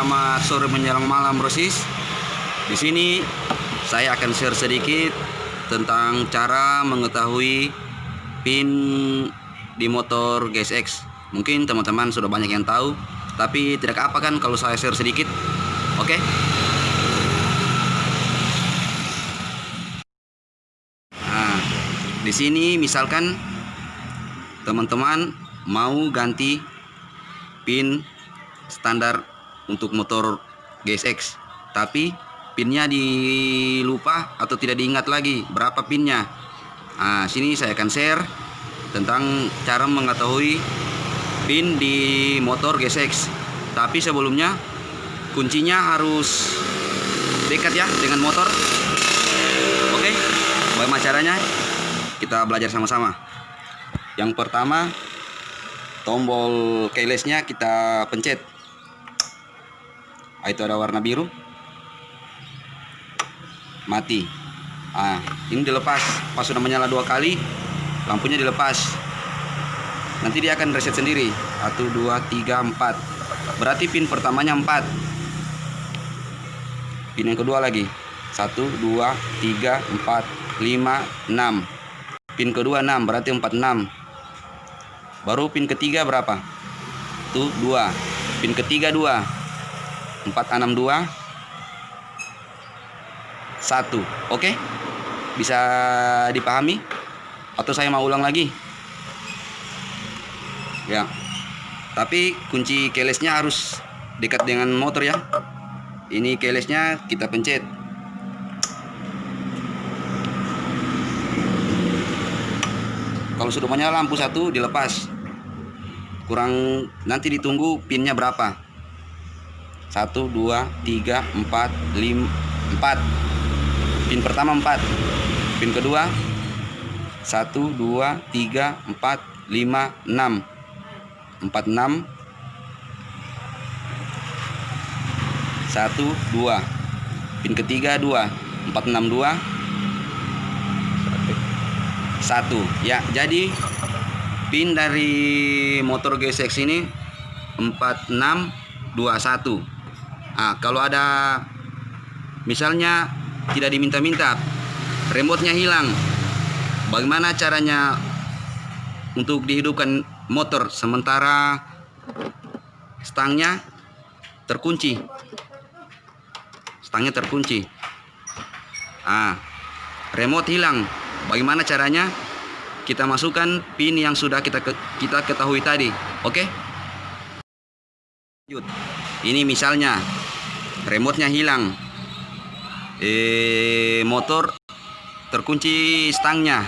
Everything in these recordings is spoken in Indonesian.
selamat sore menjelang malam Brosis. Di sini saya akan share sedikit tentang cara mengetahui pin di motor GSX. Mungkin teman-teman sudah banyak yang tahu, tapi tidak apa kan kalau saya share sedikit. Oke? Nah, di sini misalkan teman-teman mau ganti pin standar untuk motor GSX tapi pinnya dilupa atau tidak diingat lagi berapa pinnya. Nah sini saya akan share tentang cara mengetahui pin di motor GSX tapi sebelumnya kuncinya harus dekat ya dengan motor. Oke bagaimana caranya? Kita belajar sama-sama. Yang pertama tombol keylessnya kita pencet ah, itu ada warna biru? Mati. Ah ini dilepas. Pas sudah menyala dua kali lampunya dilepas. Nanti dia akan reset sendiri. 1 2 3 4 berarti pin pertamanya 4 pin yang kedua lagi. 1 2 3 4 5 6 pin kedua 6 berarti 46 baru pin ketiga berapa? Tuh dua. Pin ketiga dua empat enam dua. Satu oke? Bisa dipahami? Atau saya mau ulang lagi? Ya. Tapi kunci keylessnya harus dekat dengan motor ya. Ini keylessnya kita pencet. Kalau sudah menyala lampu satu dilepas. Kurang nanti ditunggu pinnya berapa 1 2 3 4 5 4 pin pertama 4 pin kedua. 1 2 3 4 5 6 4 6 1 2 pin ketiga 2 4 6 2 satu. Ya jadi pin dari motor GSX ini 4621 nah kalau ada misalnya tidak diminta-minta remote-nya hilang bagaimana caranya untuk dihidupkan motor sementara stangnya terkunci stangnya terkunci ah remote hilang Bagaimana caranya? Kita masukkan pin yang sudah kita kita ketahui tadi. Oke? Okay? Ini misalnya remote-nya hilang. Eh motor terkunci stangnya.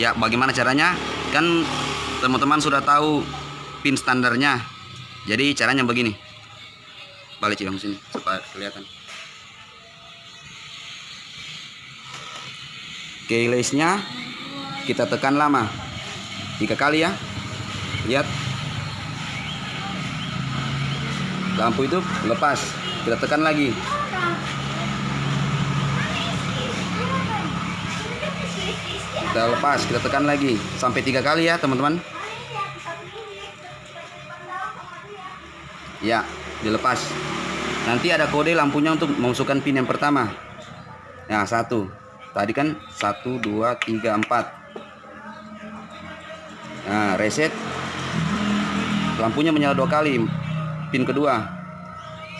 Ya, bagaimana caranya? Kan teman-teman sudah tahu pin standarnya. Jadi caranya begini. Balik sini supaya kelihatan. keylessnya kita tekan lama tiga kali ya lihat lampu itu lepas kita tekan lagi. Kita lepas kita tekan lagi. Sampai tiga kali ya teman-teman. Ya dilepas. Nanti ada kode lampunya untuk memasukkan pin yang pertama. Nah satu. Tadi kan 1 2 3 4 nah reset. Lampunya menyala dua kali pin kedua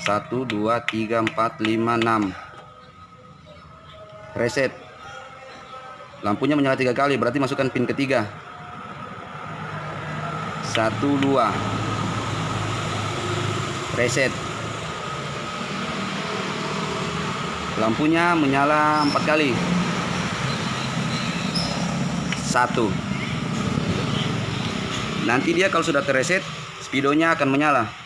1 2 3 4 5 6 reset. Lampunya menyala tiga kali berarti masukkan pin ketiga. 1 2 reset. Lampunya menyala empat kali. Satu. Nanti dia kalau sudah terreset speedonya akan menyala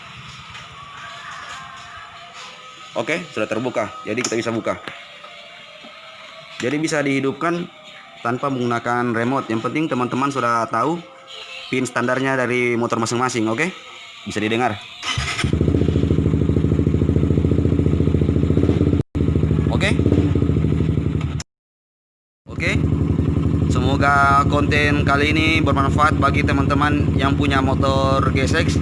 oke sudah terbuka. Jadi kita bisa buka. Jadi bisa dihidupkan tanpa menggunakan remote. Yang penting teman-teman sudah tahu pin standarnya dari motor masing-masing oke? Bisa didengar. Oke? Oke? Semoga konten kali ini bermanfaat bagi teman-teman yang punya motor GSX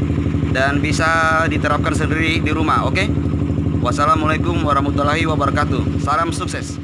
dan bisa diterapkan sendiri di rumah. Oke? Wassalamualaikum warahmatullahi wabarakatuh. Salam sukses.